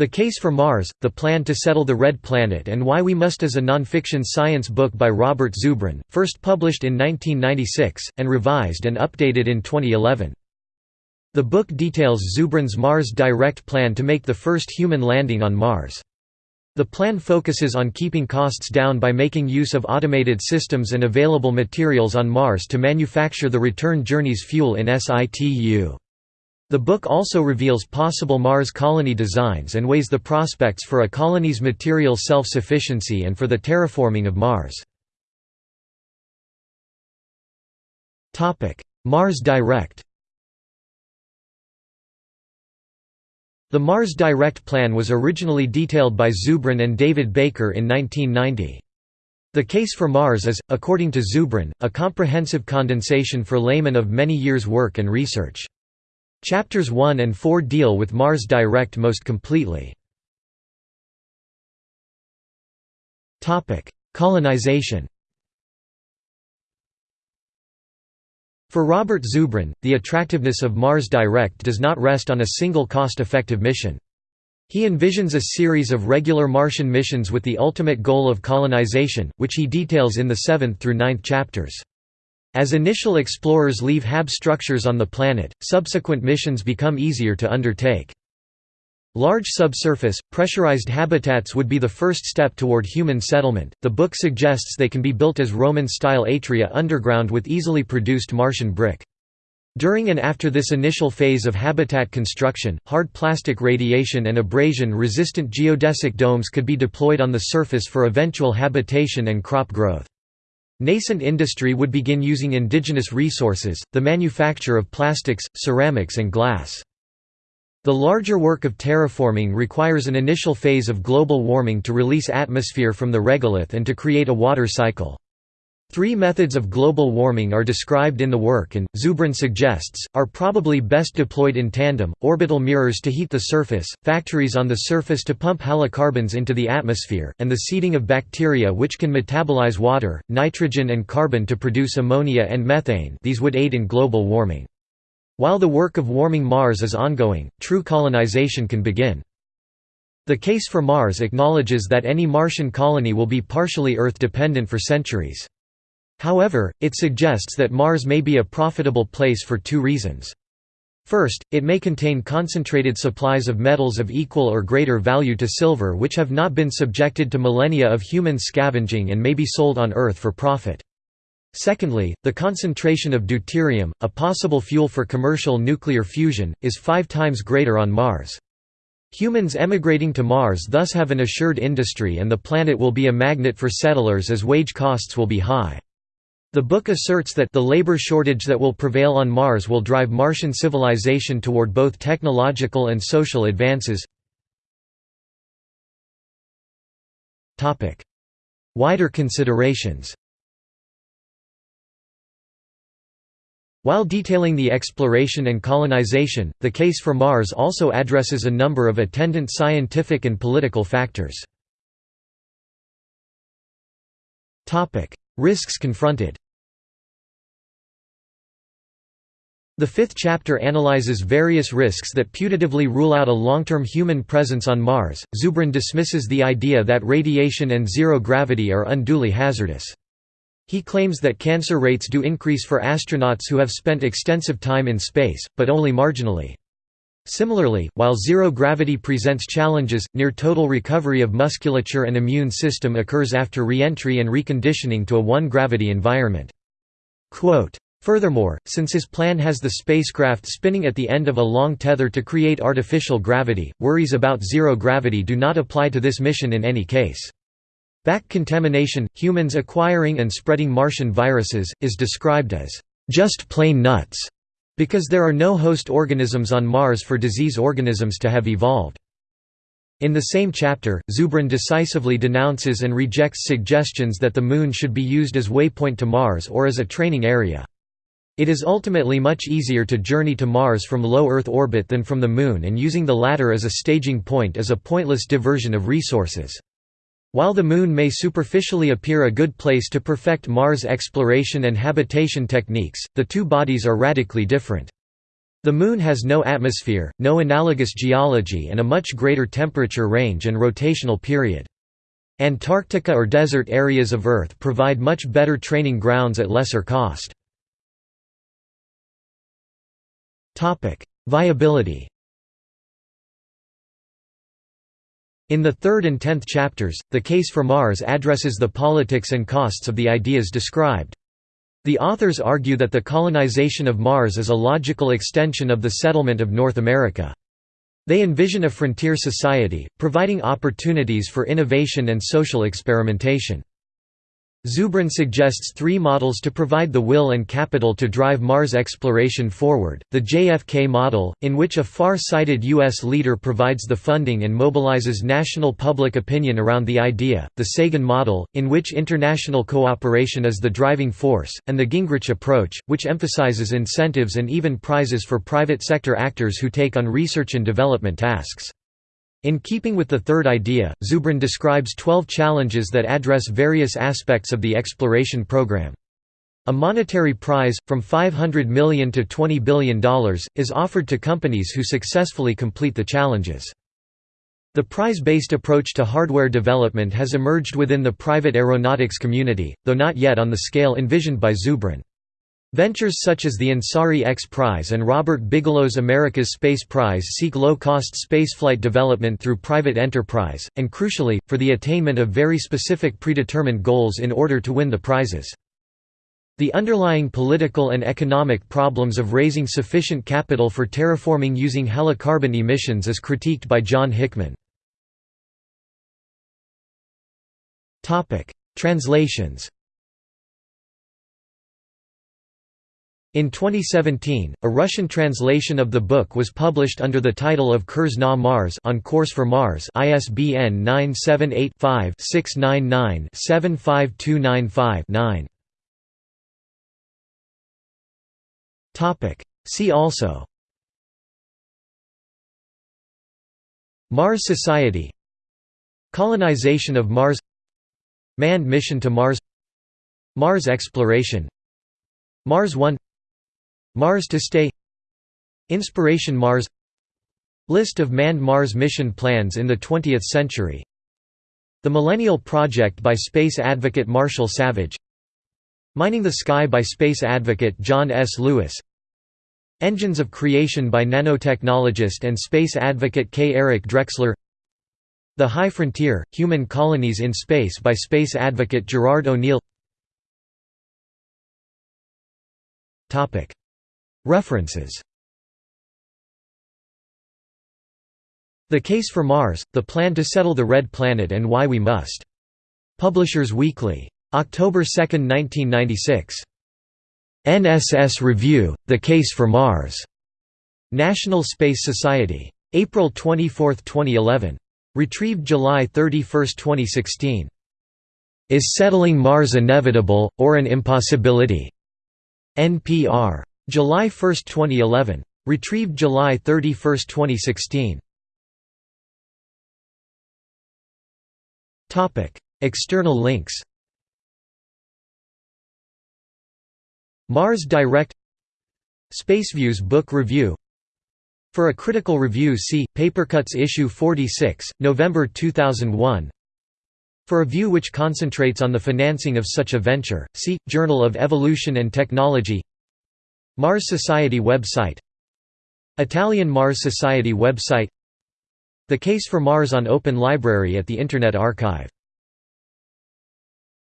The Case for Mars, The Plan to Settle the Red Planet and Why We Must is a nonfiction science book by Robert Zubrin, first published in 1996, and revised and updated in 2011. The book details Zubrin's Mars Direct plan to make the first human landing on Mars. The plan focuses on keeping costs down by making use of automated systems and available materials on Mars to manufacture the return journey's fuel in situ. The book also reveals possible Mars colony designs and weighs the prospects for a colony's material self-sufficiency and for the terraforming of Mars. Mars Direct The Mars Direct plan was originally detailed by Zubrin and David Baker in 1990. The case for Mars is, according to Zubrin, a comprehensive condensation for laymen of many years' work and research. Chapters 1 and 4 deal with Mars Direct most completely. Colonization For Robert Zubrin, the attractiveness of Mars Direct does not rest on a single cost-effective mission. He envisions a series of regular Martian missions with the ultimate goal of colonization, which he details in the seventh through ninth chapters. As initial explorers leave HAB structures on the planet, subsequent missions become easier to undertake. Large subsurface, pressurized habitats would be the first step toward human settlement. The book suggests they can be built as Roman style atria underground with easily produced Martian brick. During and after this initial phase of habitat construction, hard plastic radiation and abrasion-resistant geodesic domes could be deployed on the surface for eventual habitation and crop growth. Nascent industry would begin using indigenous resources, the manufacture of plastics, ceramics and glass. The larger work of terraforming requires an initial phase of global warming to release atmosphere from the regolith and to create a water cycle. Three methods of global warming are described in the work and, Zubrin suggests, are probably best deployed in tandem, orbital mirrors to heat the surface, factories on the surface to pump halocarbons into the atmosphere, and the seeding of bacteria which can metabolize water, nitrogen and carbon to produce ammonia and methane these would aid in global warming. While the work of warming Mars is ongoing, true colonization can begin. The case for Mars acknowledges that any Martian colony will be partially Earth-dependent for centuries. However, it suggests that Mars may be a profitable place for two reasons. First, it may contain concentrated supplies of metals of equal or greater value to silver which have not been subjected to millennia of human scavenging and may be sold on Earth for profit. Secondly, the concentration of deuterium, a possible fuel for commercial nuclear fusion, is five times greater on Mars. Humans emigrating to Mars thus have an assured industry and the planet will be a magnet for settlers as wage costs will be high. The book asserts that the labor shortage that will prevail on Mars will drive Martian civilization toward both technological and social advances. Wider considerations While detailing the exploration and colonization, the case for Mars also addresses a number of attendant scientific and political factors. Risks confronted The fifth chapter analyzes various risks that putatively rule out a long-term human presence on Mars. Zubrin dismisses the idea that radiation and zero gravity are unduly hazardous. He claims that cancer rates do increase for astronauts who have spent extensive time in space, but only marginally. Similarly, while zero gravity presents challenges, near total recovery of musculature and immune system occurs after re-entry and reconditioning to a one-gravity environment. Quote, Furthermore, since his plan has the spacecraft spinning at the end of a long tether to create artificial gravity, worries about zero gravity do not apply to this mission in any case. Back contamination, humans acquiring and spreading Martian viruses, is described as just plain nuts, because there are no host organisms on Mars for disease organisms to have evolved. In the same chapter, Zubrin decisively denounces and rejects suggestions that the Moon should be used as waypoint to Mars or as a training area. It is ultimately much easier to journey to Mars from low Earth orbit than from the Moon and using the latter as a staging point is a pointless diversion of resources. While the Moon may superficially appear a good place to perfect Mars exploration and habitation techniques, the two bodies are radically different. The Moon has no atmosphere, no analogous geology and a much greater temperature range and rotational period. Antarctica or desert areas of Earth provide much better training grounds at lesser cost. Viability In the third and tenth chapters, the case for Mars addresses the politics and costs of the ideas described. The authors argue that the colonization of Mars is a logical extension of the settlement of North America. They envision a frontier society, providing opportunities for innovation and social experimentation. Zubrin suggests three models to provide the will and capital to drive Mars exploration forward, the JFK model, in which a far-sighted U.S. leader provides the funding and mobilizes national public opinion around the idea, the Sagan model, in which international cooperation is the driving force, and the Gingrich approach, which emphasizes incentives and even prizes for private sector actors who take on research and development tasks. In keeping with the third idea, Zubrin describes 12 challenges that address various aspects of the exploration program. A monetary prize, from 500 million to $20 billion, is offered to companies who successfully complete the challenges. The prize-based approach to hardware development has emerged within the private aeronautics community, though not yet on the scale envisioned by Zubrin. Ventures such as the Ansari X Prize and Robert Bigelow's America's Space Prize seek low-cost spaceflight development through private enterprise, and crucially, for the attainment of very specific predetermined goals in order to win the prizes. The underlying political and economic problems of raising sufficient capital for terraforming using halocarbon emissions is critiqued by John Hickman. Translations In 2017, a Russian translation of the book was published under the title of Kurs na Mars on Course for Mars ISBN 978-5-699-75295-9. See also. Mars Society. Colonization of Mars. Manned mission to Mars. Mars exploration. Mars 1 Mars to stay. Inspiration Mars. List of manned Mars mission plans in the 20th century. The Millennial Project by space advocate Marshall Savage. Mining the Sky by space advocate John S. Lewis. Engines of Creation by nanotechnologist and space advocate K. Eric Drexler. The High Frontier – Human Colonies in Space by space advocate Gerard O'Neill References The Case for Mars, The Plan to Settle the Red Planet and Why We Must. Publishers Weekly. October 2, 1996. NSS Review, The Case for Mars. National Space Society. April 24, 2011. Retrieved July 31, 2016. Is Settling Mars Inevitable, or an Impossibility? NPR. July 1, 2011. Retrieved July 31, 2016. External links. Mars Direct. Spaceviews book review. For a critical review see, Papercuts issue 46, November 2001 For a view which concentrates on the financing of such a venture, see, Journal of Evolution and Technology Mars Society website. Italian Mars Society website. The Case for Mars on Open Library at the Internet Archive